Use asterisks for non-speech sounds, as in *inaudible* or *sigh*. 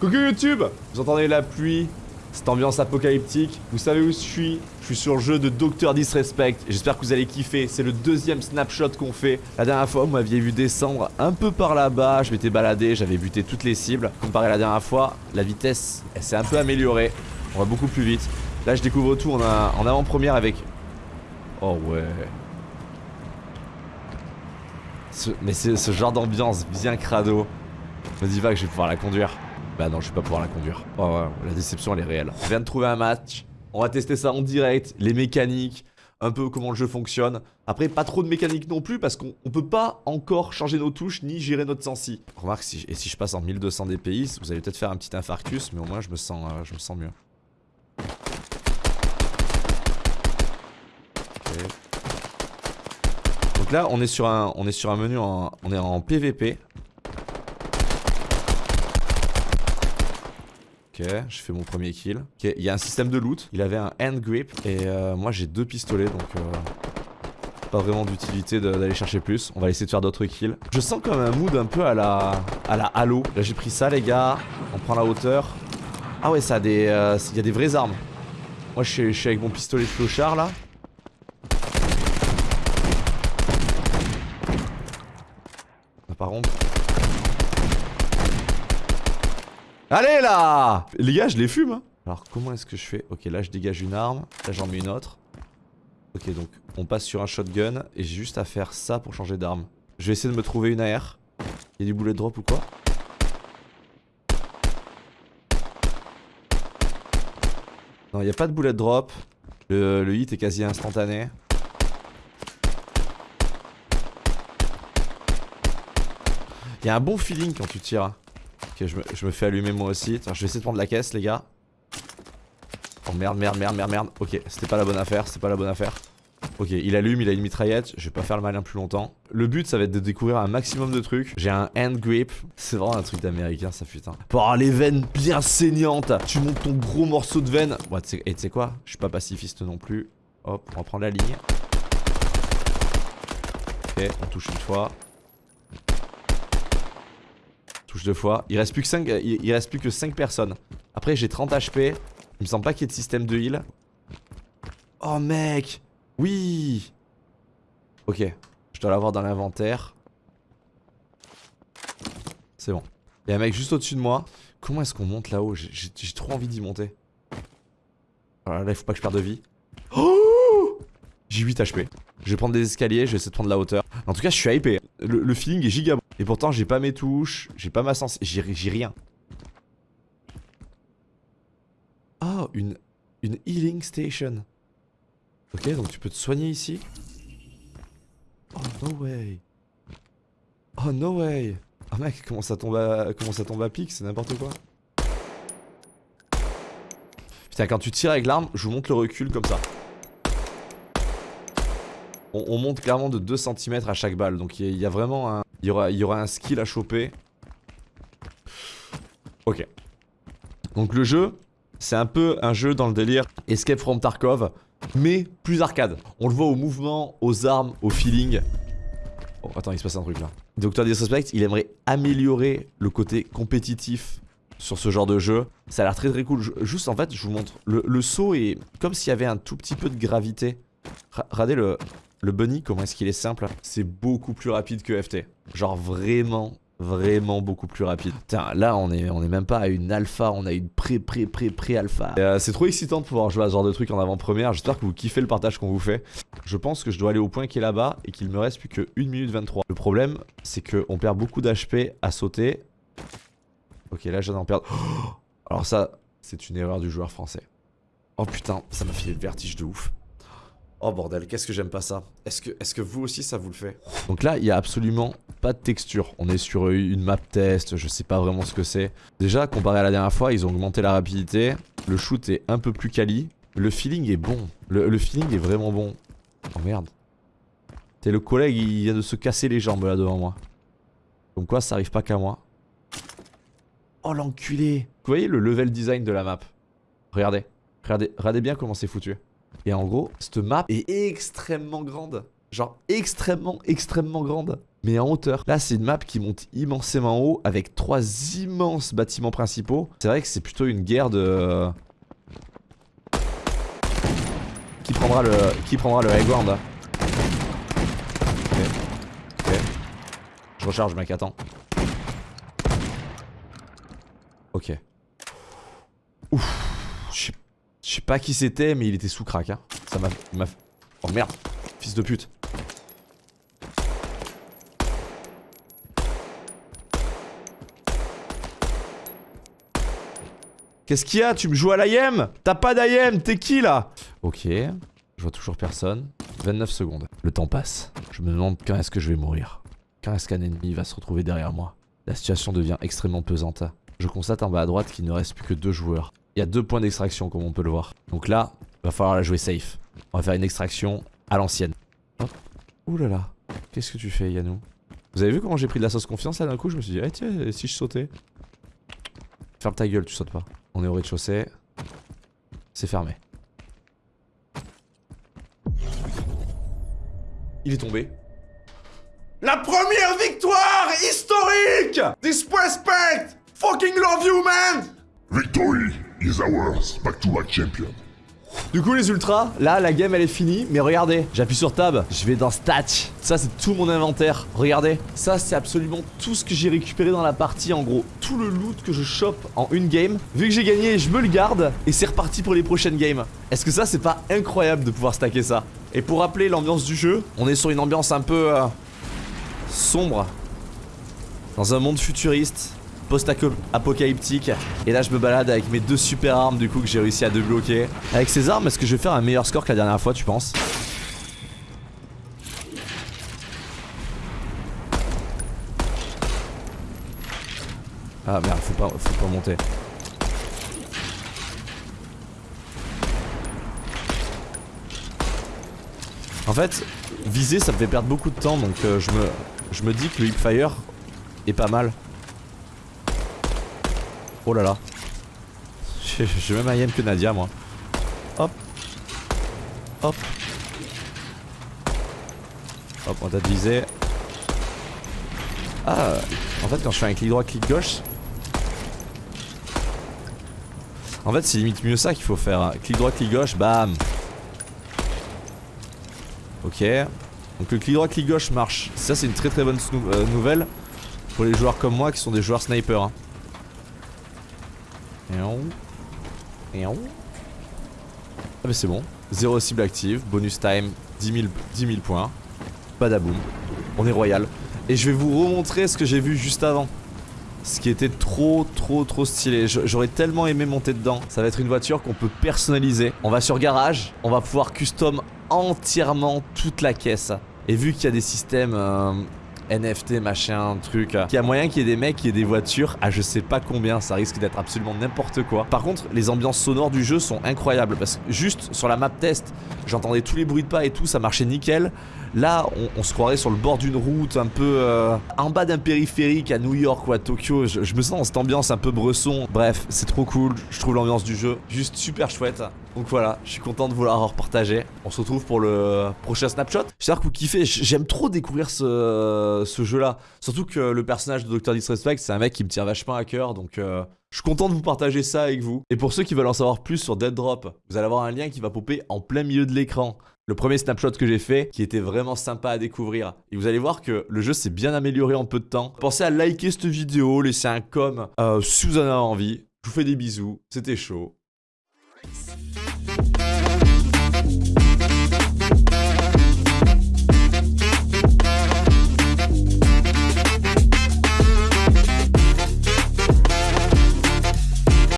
Coucou YouTube Vous entendez la pluie cette ambiance apocalyptique, vous savez où je suis Je suis sur le jeu de Docteur Disrespect, j'espère que vous allez kiffer, c'est le deuxième snapshot qu'on fait. La dernière fois, vous m'aviez vu descendre un peu par là-bas, je m'étais baladé, j'avais buté toutes les cibles. Comparé à la dernière fois, la vitesse, elle s'est un peu améliorée, on va beaucoup plus vite. Là, je découvre tout en, en avant-première avec... Oh ouais... mais c'est ce genre d'ambiance bien crado. Me dis pas que je vais pouvoir la conduire. Bah non, je vais pas pouvoir la conduire. Oh ouais, la déception elle est réelle. Je viens de trouver un match. On va tester ça en direct, les mécaniques, un peu comment le jeu fonctionne. Après, pas trop de mécanique non plus parce qu'on peut pas encore changer nos touches ni gérer notre sensi. Remarque, si, et si je passe en 1200 DPI, vous allez peut-être faire un petit infarctus, mais au moins je me sens, euh, je me sens mieux. Donc là, on est sur un, on est sur un menu en, on est en PVP. Ok, je fais mon premier kill. Ok, il y a un système de loot. Il avait un hand grip et euh, moi j'ai deux pistolets donc euh, pas vraiment d'utilité d'aller chercher plus. On va essayer de faire d'autres kills. Je sens comme un mood un peu à la à la Halo. Là j'ai pris ça les gars. On prend la hauteur. Ah ouais, ça a des, euh, il y a des vraies armes. Moi je suis, avec mon pistolet de clochard là. Contre. Allez là Les gars, je les fume hein. Alors comment est-ce que je fais? Ok, là je dégage une arme, là j'en mets une autre. Ok, donc on passe sur un shotgun et j'ai juste à faire ça pour changer d'arme. Je vais essayer de me trouver une AR. Il y a du bullet drop ou quoi? Non, il n'y a pas de bullet drop. Le, hit est quasi instantané. Il y a un bon feeling quand tu tires. Ok, je me, fais allumer moi aussi. je vais essayer de prendre la caisse, les gars. Oh merde, merde, merde, merde, merde. Ok, c'était pas la bonne affaire, c'était pas la bonne affaire. Ok, il allume, il a une mitraillette. Je vais pas faire le malin plus longtemps. Le but, ça va être de découvrir un maximum de trucs. J'ai un hand grip. C'est vraiment un truc d'américain, ça putain. Avoir les veines bien saignantes. Tu montes ton gros morceau de veine. Et tu sais quoi? Je suis pas pacifiste non plus. Hop, on va prendre la ligne. Ok, on touche une fois. Deux fois. Il reste plus que 5, il, reste plus que 5 personnes. Après, j'ai 30 HP. Il me semble pas qu'il y ait de système de heal. Oh, mec Oui Ok. Je dois l'avoir dans l'inventaire. C'est bon. Il y a un mec juste au-dessus de moi. Comment est-ce qu'on monte là-haut? J'ai trop envie d'y monter. Voilà, là, il faut pas que je perde de vie. Oh J'ai 8 HP. Je vais prendre des escaliers, je vais essayer de prendre la hauteur. En tout cas, je suis hypé. Le, le feeling est giga et pourtant, j'ai pas mes touches, j'ai pas ma sens... J'ai rien. Oh, une, une healing station. Ok, donc tu peux te soigner ici. Oh, no way. Oh, no way. Oh mec, comment ça tombe à, comment ça tombe pic, c'est n'importe quoi. Putain, quand tu tires avec l'arme, je vous montre le recul comme ça. On, monte clairement de 2 cm à chaque balle, donc il y, a vraiment un... Il y aura, y aura un skill à choper. Ok. Donc le jeu, c'est un peu un jeu dans le délire Escape from Tarkov, mais plus arcade. On le voit au mouvement, aux armes, au feeling. Oh, attends, il se passe un truc là. Docteur Disrespect, il aimerait améliorer le côté compétitif sur ce genre de jeu. Ça a l'air très très cool. juste en fait, je vous montre. Le, saut est comme s'il y avait un tout petit peu de gravité. regardez le, le bunny, comment est-ce qu'il est simple? C'est beaucoup plus rapide que FT. Genre vraiment, vraiment beaucoup plus rapide. Tiens, là on est, on est même pas à une alpha, on a une pré pré pré pré alpha. Euh, c'est trop excitant de pouvoir jouer à ce genre de truc en avant-première. J'espère que vous kiffez le partage qu'on vous fait. Je pense que je dois aller au point qui est là-bas et qu'il me reste plus que 1 minute 23. Le problème, c'est qu'on perd beaucoup d'HP à sauter. Ok, là j'en perdre. *gasps* Alors ça, c'est une erreur du joueur français. Oh putain, ça m'a fait le vertige de ouf. Oh bordel, qu'est-ce que j'aime pas ça. Est-ce que, vous aussi ça vous le fait? Donc là, il y a absolument pas de texture. On est sur une map test, je sais pas vraiment ce que c'est. Déjà, comparé à la dernière fois, ils ont augmenté la rapidité. Le shoot est un peu plus quali. Le feeling est bon. Le, feeling est vraiment bon. Oh merde. T'es le collègue, il vient de se casser les jambes là devant moi. Donc quoi, ça arrive pas qu'à moi. Oh l'enculé Vous voyez le level design de la map? Regardez. Regardez, regardez bien comment c'est foutu. Et en gros, cette map est extrêmement grande. Genre extrêmement, extrêmement grande. mais en hauteur. Là, c'est une map qui monte immensément haut avec trois immenses bâtiments principaux. C'est vrai que c'est plutôt une guerre de... Qui prendra le, qui prendra le high ground hein Ok. Ok. Je recharge mec, attends. Ok. Ouf. Pas qui c'était, mais il était sous crack. Hein. Ça m'a... Oh merde. Fils de pute. Qu'est-ce qu'il y a? Tu me joues à l'IM T'as pas d'IM T'es qui là? Ok. Je vois toujours personne. 29 secondes. Le temps passe. Je me demande quand est-ce que je vais mourir. Quand est-ce qu'un ennemi va se retrouver derrière moi? La situation devient extrêmement pesante. Je constate en bas à droite qu'il ne reste plus que deux joueurs. Il y a deux points d'extraction comme on peut le voir. Donc là, va falloir la jouer safe. On va faire une extraction à l'ancienne. Hop. Ouh là là. Qu'est-ce que tu fais Yannou Vous avez vu comment j'ai pris de la sauce confiance là d'un coup Je me suis dit, eh tiens, si je sautais? Ferme ta gueule, tu sautes pas. On est au rez-de-chaussée. C'est fermé. Il est tombé. La première victoire historique This respect Fucking love you, man Victory is ours, back-to-back champion. Du coup les ultras, là la game elle est finie, mais regardez, j'appuie sur tab, je vais dans stats, ça c'est tout mon inventaire, regardez, ça c'est absolument tout ce que j'ai récupéré dans la partie en gros, tout le loot que je chope en une game, vu que j'ai gagné je me le garde, et c'est reparti pour les prochaines games. Est-ce que ça c'est pas incroyable de pouvoir stacker ça? Et pour rappeler l'ambiance du jeu, on est sur une ambiance un peu euh, sombre, dans un monde futuriste, post-apocalyptique. Et là, je me balade avec mes deux super armes du coup que j'ai réussi à débloquer. Avec ces armes, est-ce que je vais faire un meilleur score que la dernière fois, tu penses? Ah merde, faut pas, faut pas monter. En fait, viser ça me fait perdre beaucoup de temps donc euh, je, me, je me dis que le hipfire est pas mal. Oh là là. J'ai même un YM que Nadia moi. Hop. Hop. Hop, on t'a visé. Ah, en fait quand je fais un clic droit, clic gauche. En fait c'est limite mieux ça qu'il faut faire. Clic droit, clic gauche, bam. Ok. Donc le clic droit, clic gauche marche. Ça c'est une très très bonne euh, nouvelle pour les joueurs comme moi qui sont des joueurs sniper. Hein. Ah mais c'est bon. Zéro cible active, bonus time, 10 000, 10 points. Badaboum. On est royal. Et je vais vous remontrer ce que j'ai vu juste avant. Ce qui était trop trop trop stylé J'aurais tellement aimé monter dedans Ça va être une voiture qu'on peut personnaliser On va sur garage On va pouvoir custom entièrement toute la caisse Et vu qu'il y a des systèmes euh, NFT, machin, truc. Qu'il y a moyen qu'il y ait des mecs qui aient des voitures à je sais pas combien, ça risque d'être absolument n'importe quoi. Par contre, les ambiances sonores du jeu sont incroyables parce que juste sur la map test, j'entendais tous les bruits de pas et tout, ça marchait nickel. Là, on, se croirait sur le bord d'une route, un peu euh, en bas d'un périphérique à New York ou à Tokyo. Je, me sens dans cette ambiance un peu bresson. Bref, c'est trop cool. Je trouve l'ambiance du jeu juste super chouette. Donc voilà, je suis content de vous l'avoir partagé. On se retrouve pour le prochain snapshot. J'espère que vous kiffez. J'aime trop découvrir ce, jeu-là. Surtout que le personnage de Dr. Disrespect, c'est un mec qui me tient vachement à cœur. Donc euh, je suis content de vous partager ça avec vous. Et pour ceux qui veulent en savoir plus sur Dead Drop, vous allez avoir un lien qui va popper en plein milieu de l'écran le premier snapshot que j'ai fait qui était vraiment sympa à découvrir. Et vous allez voir que le jeu s'est bien amélioré en peu de temps. Pensez à liker cette vidéo, laisser un com euh, si vous en avez envie. Je vous fais des bisous, c'était chaud.